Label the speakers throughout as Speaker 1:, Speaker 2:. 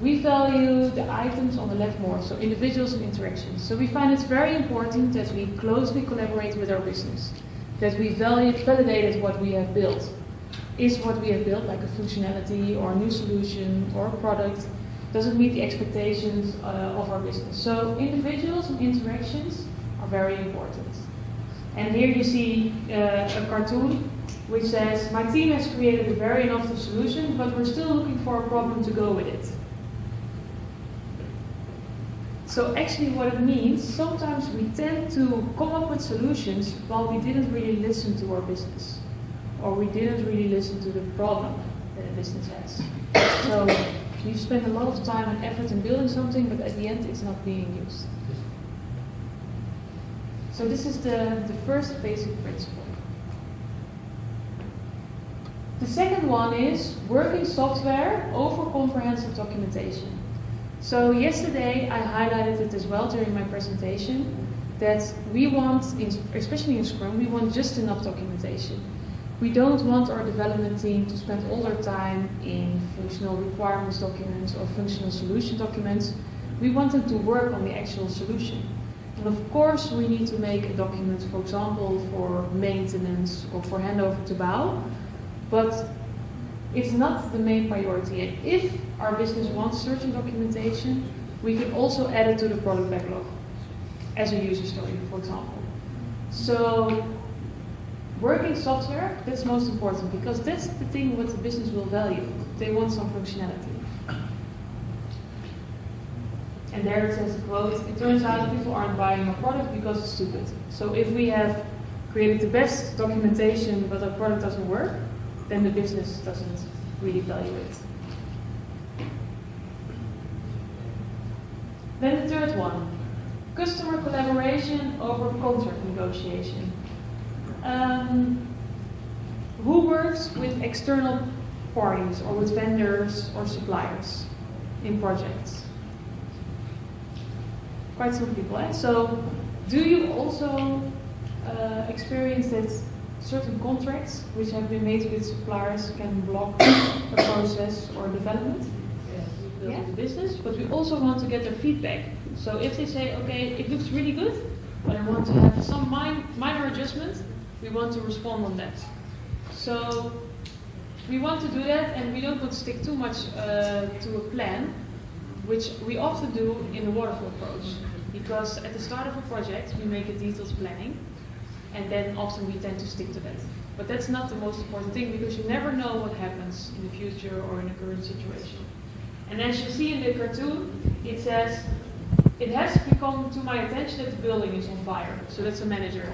Speaker 1: We value the items on the left more, so individuals and interactions. So we find it's very important that we closely collaborate with our business, that we value, validated what we have built. Is what we have built, like a functionality or a new solution or a product, does it meet the expectations uh, of our business? So individuals and interactions are very important. And here you see uh, a cartoon which says, my team has created a very innovative solution, but we're still looking for a problem to go with it. So actually what it means, sometimes we tend to come up with solutions while we didn't really listen to our business. Or we didn't really listen to the problem that a business has. So we've spent a lot of time and effort in building something, but at the end it's not being used. So this is the, the first basic principle. The second one is working software over comprehensive documentation. So yesterday I highlighted it as well during my presentation that we want, especially in Scrum, we want just enough documentation. We don't want our development team to spend all their time in functional requirements documents or functional solution documents. We want them to work on the actual solution. And of course we need to make a document, for example, for maintenance or for handover to BAU, but it's not the main priority. And if our business wants certain documentation, we can also add it to the product backlog as a user story, for example. So working software, that's most important because that's the thing what the business will value. They want some functionality. And there it says, quote, it turns out people aren't buying our product because it's stupid. So if we have created the best documentation but our product doesn't work, then the business doesn't really value it. Then the third one, customer collaboration over contract negotiation. Um, who works with external parties or with vendors or suppliers in projects? Quite some people, eh? So do you also uh, experience that certain contracts which have been made with suppliers can block a process or development. We build yeah. the business, but we also want to get their feedback. So if they say, okay, it looks really good, but I want to have some minor adjustment, we want to respond on that. So we want to do that, and we don't want to stick too much uh, to a plan, which we often do in the waterfall approach. Because at the start of a project, we make a detailed planning, and then often we tend to stick to that. But that's not the most important thing because you never know what happens in the future or in the current situation. And as you see in the cartoon, it says, it has become to my attention that the building is on fire. So that's a manager.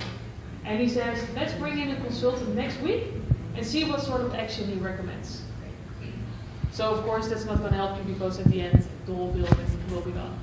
Speaker 1: And he says, let's bring in a consultant next week and see what sort of action he recommends. So of course that's not going to help you because at the end the whole building will be gone.